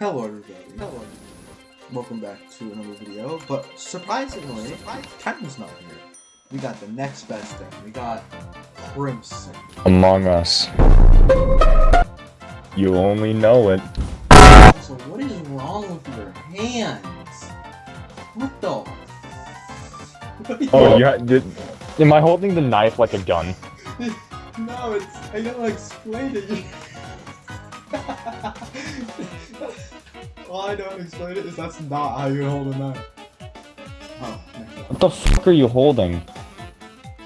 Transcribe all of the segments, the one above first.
Hello everybody. Hello. Welcome back to another video, but surprisingly, Ken's not here. We got the next best thing. We got Crimson. Among Us. You only know it. So what is wrong with your hands? What the? What oh, you- Oh, yeah. Did, am I holding the knife like a gun? No, it's. I don't explain it. All I don't explain it is that's not how you hold a knife. Oh. What the fuck are you holding?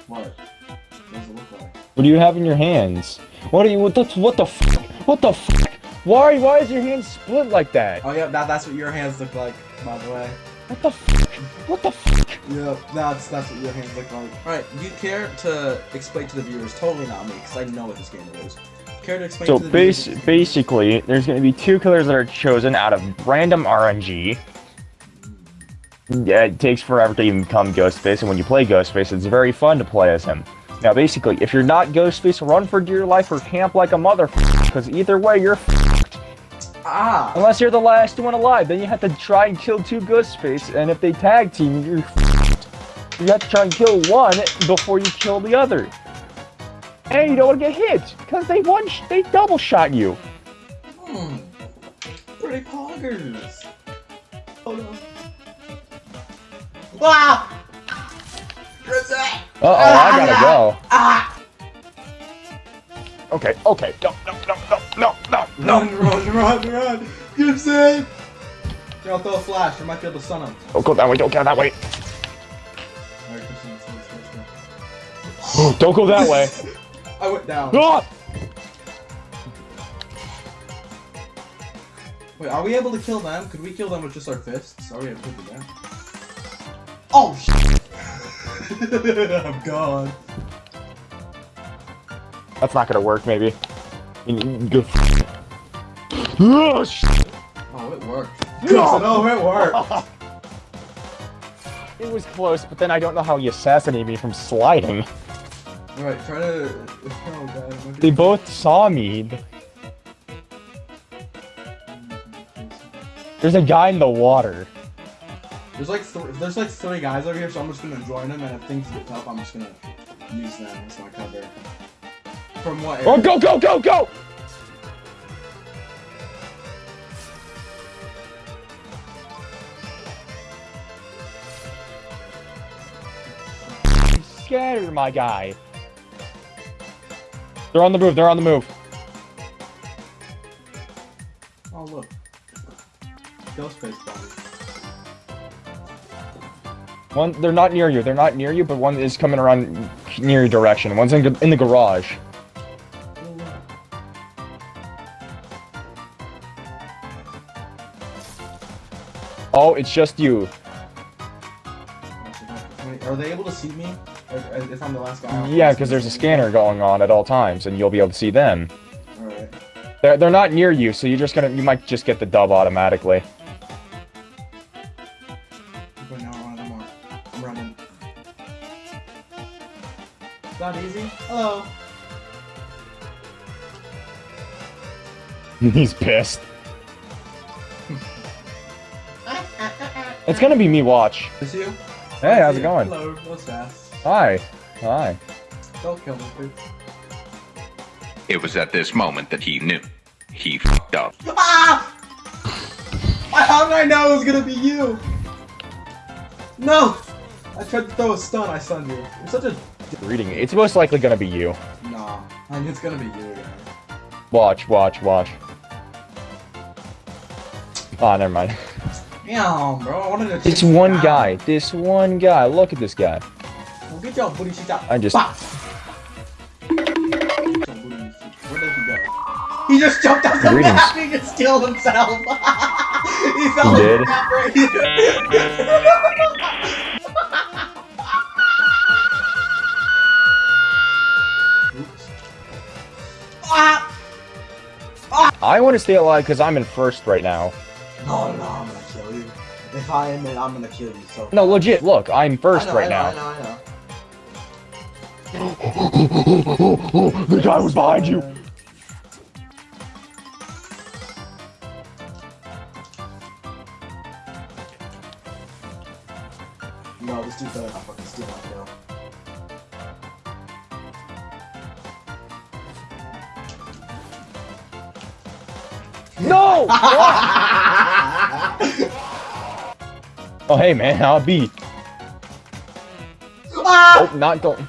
What? What does it look like? What do you have in your hands? What are you? What the? What the? Fuck? What the? Fuck? Why? Why is your hand split like that? Oh yeah, that, that's what your hands look like, by the way. What the? Fuck? What the? Fuck? Yeah, that's that's what your hands look like. Alright, do you care to explain to the viewers? Totally not me, because I know what this game is. Care to explain So to the base, viewers? basically, there's going to be two killers that are chosen out of random RNG. Yeah, it takes forever to even become Ghostface, and when you play Ghostface, it's very fun to play as him. Now, basically, if you're not Ghostface, run for dear life or camp like a motherfucker, because either way, you're f***ed. Ah! Unless you're the last one alive, then you have to try and kill two Ghostface, and if they tag team, you're f***ed. You have to try and kill one before you kill the other. And you don't want to get hit, because they one sh they double shot you. Hmm. Pretty poggers. Oh no. Ah! Uh-oh, I gotta go. Ah! Okay, okay, no, no, no, no, no, no, Run, run, run, run! Crimson! Here, I'll throw a flash. I might be able to stun him. Don't go that way, don't go that way. Alright, Crimson, let's let's let's. Don't go that way. I went down. Ah! Wait, are we able to kill them? Could we kill them with just our fists? Are we able to do that? Oh shit! I'm gone. That's not gonna work, maybe. You go. Ah, shit. Oh, it worked. Oh, it worked. It was close, but then I don't know how he assassinated me from sliding. Alright, try to. Oh god. it might be- They both saw me. There's a guy in the water. There's like th there's like three guys over here, so I'm just gonna join them, and if things get tough, I'm just gonna use them as my cover. From what? Oh, go, go, go, go! Scatter, my guy. They're on the move, they're on the move. Oh look. Ghostface body. One, they're not near you, they're not near you, but one is coming around near your direction. One's in, in the garage. Oh. Oh, it's just you. Wait, Are they able to see me? If if I'm the last guy? Yeah, because there's a scanner going on at all times, and you'll be able to see them. Alright. They're, they're not near you, so you're just gonna, you might just get the dub automatically. But now one of them are. I'm running. It's not easy. Hello. He's pissed. It's gonna be me, watch. Is you? Hey, how's it going? Hello. That was fast. Hi. Hi. Don't kill me, please. It was at this moment that he knew. He fucked up. Ah! How did I know it was gonna be you? No! I tried to throw a stun, I stunned you. You're such a. Reading. It's most likely gonna be you. Nah. I mean, it's gonna be you again. Watch, watch, watch. Ah, never mind. Damn, bro. I wanted to. It's one down. guy. This one guy. Look at this guy. Get your booty shit out. I just- Bah! Get your booty shit- Where did he go? He just jumped off the Greetings. map and just killed himself. he fell He in the map right here. Oops. Ah! I want to stay alive because I'm in first right now. No, no, I'm gonna kill you. If I am I'm gonna kill you. So. No, legit. Look, I'm first know, right I know, now. I know, I know the guy was behind you! No, this dude's better not fucking steal my kill. No! oh, hey, man, I'll be. Ah! Oh, not going.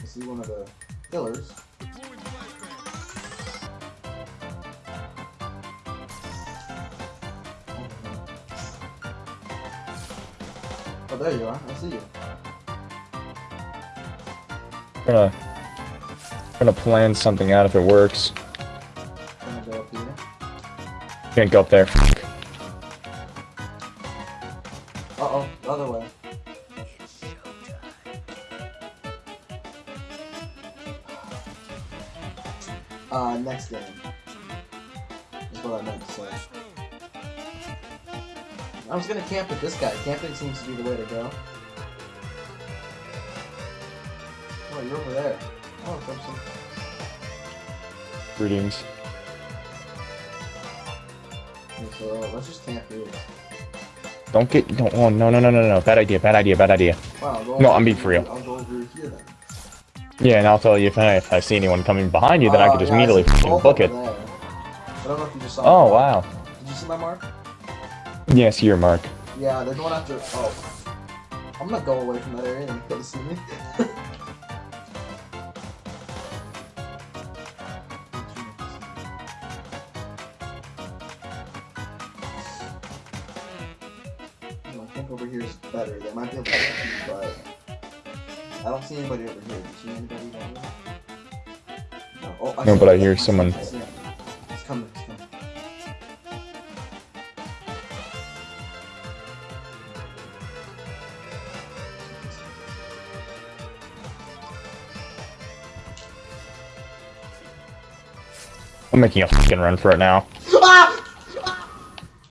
See one of the pillars. Oh, there you are. I see you. gonna, gonna plan something out if it works. Gonna go up here. Can't go up there. Uh oh, the other way. Uh, next game. Is what I meant to say. I was gonna camp with this guy. Camping seems to be the way to go. Oh, you're over there. Oh, Crimson. Greetings. Okay, so let's just camp here. Don't get. Don't. Oh no no no no no. Bad idea. Bad idea. Bad idea. Wow, No, I'm being for real. I'll go over here then. Yeah, and I'll tell you if I, if I see anyone coming behind you, then I Oh, could just yeah, immediately fucking book it. there. I don't know if you just saw Oh wow. Did you see my mark? Yes, your mark. Yeah, they're going after. Oh, I'm gonna go away from that area and they see me. I think over here is better. They might be able to but I don't see anybody over here. Do you see anybody over there? No, oh, I No, but I hear someone- I see him. He's coming. He's coming. I'm making a fucking run for it now.